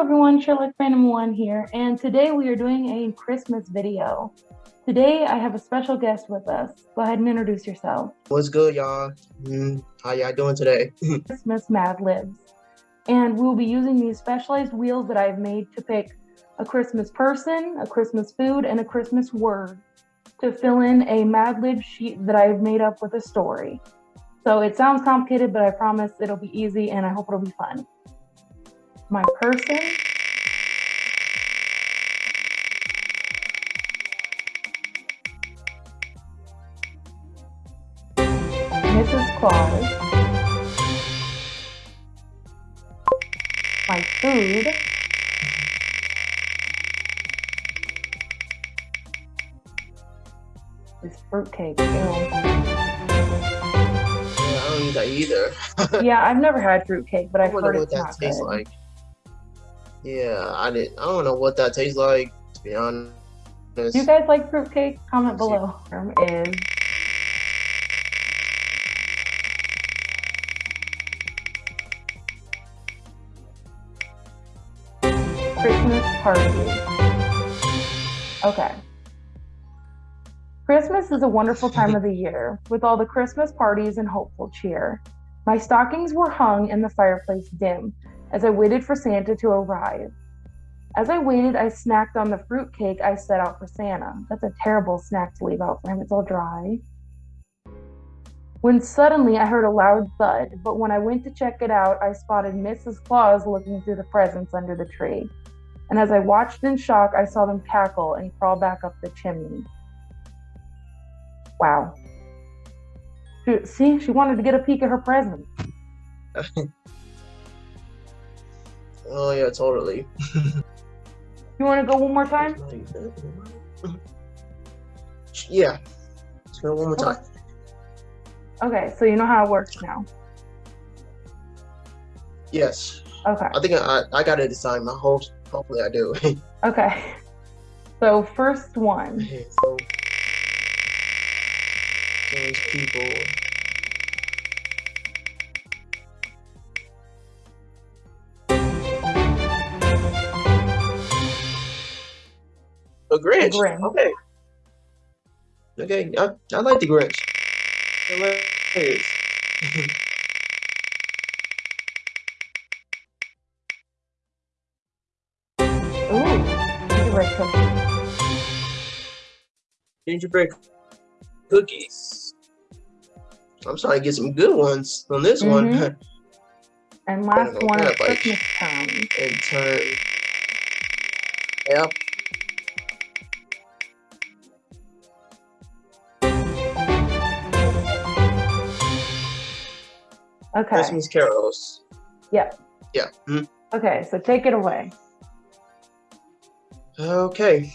everyone, Sherlock Phantom One here, and today we are doing a Christmas video. Today I have a special guest with us. Go ahead and introduce yourself. What's good, y'all? Mm, how y'all doing today? Christmas Mad Libs. And we'll be using these specialized wheels that I've made to pick a Christmas person, a Christmas food, and a Christmas word to fill in a Mad Lib sheet that I've made up with a story. So it sounds complicated, but I promise it'll be easy and I hope it'll be fun. My person. Mrs. Claus. My food. Is fruitcake. Ew. Yeah, I don't eat that either. yeah, I've never had fruitcake, but I I've wonder heard what it's that not tastes good. like. Yeah, I didn't. I don't know what that tastes like. To be honest. Do you guys like fruitcake? Comment below. Is Christmas party. Okay. Christmas is a wonderful time of the year with all the Christmas parties and hopeful cheer. My stockings were hung in the fireplace dim as I waited for Santa to arrive. As I waited, I snacked on the fruitcake I set out for Santa. That's a terrible snack to leave out for him. It's all dry. When suddenly I heard a loud thud, but when I went to check it out, I spotted Mrs. Claus looking through the presents under the tree. And as I watched in shock, I saw them cackle and crawl back up the chimney. Wow. See, she wanted to get a peek at her present. Oh yeah, totally. You want to go one more time? Uh, yeah. Let's go one more Okay. time. Okay, so you know how it works now. Yes. Okay. I think I I got it this time. I hope hopefully I do. Okay. So first one. Okay, so those people. Grinch. Grinch. Okay. Okay, I, I like the Grinch. Hilarious. Gingerbread cookie. Gingerbread cookies. I'm trying to get some good ones on this one. Mhm. And last know one is that, like- Christmas time. In turn. Yep. Okay. Christmas carols. Yeah. Yeah. mhm. Okay, so take it away. Okay.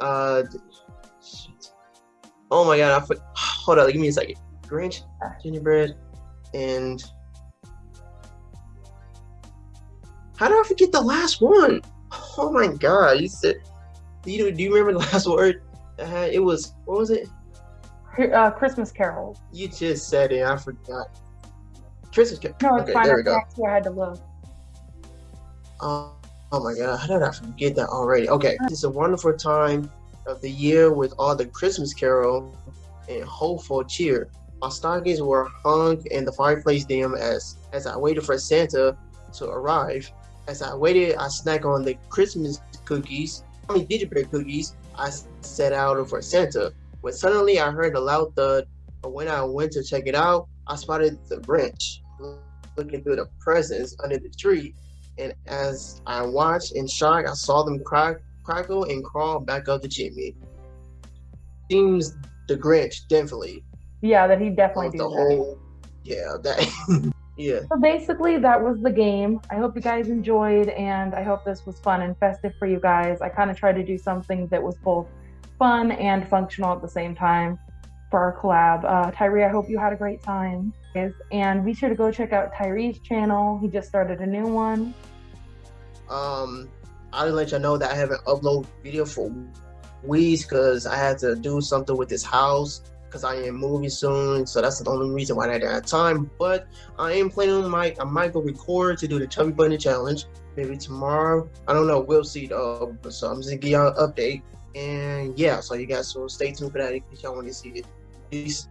Uh. Oh my god! I put. Hold on. Give me a second. Grinch, gingerbread, and. How did I forget the last one? Oh my god! You said. Do you do you remember the last word? Had? It was what was it? Uh, Christmas carols. You just said it. I forgot. Christmas. Car- No, it's okay, fine. there we go. that's where I had to look. Oh, oh my god, how did I forget that already? Okay, it's a wonderful time of the year with all the Christmas carol and hopeful cheer. My stockings were hung in the fireplace dim as as I waited for Santa to arrive. As I waited, I snacked on the Christmas cookies. I mean gingerbread cookies. I set out for Santa. When suddenly I heard a loud thud, but when I went to check it out, I spotted the Grinch looking through the presents under the tree and as I watched in shock, I saw them crack, crackle and crawl back up the chimney. Seems the Grinch definitely Yeah, that he definitely do the that. whole. Yeah, that. yeah. So basically, that was the game. I hope you guys enjoyed, and I hope this was fun and festive for you guys. I kind of tried to do something that was both fun and functional at the same time for our collab. Uh, Tyree, I hope you had a great time. And be sure to go check out Tyree's channel. He just started a new one. Um, I'll let you know that I haven't uploaded video for weeks because I had to do something with this house because I am moving soon. So that's the only reason why I didn't have time. But I am planning on my I might go record to do the chubby bunny challenge maybe tomorrow. I don't know. We'll see though. So I'm just gonna give y'all an update. And yeah, so you guys will stay tuned for that if y'all want to see it. Peace.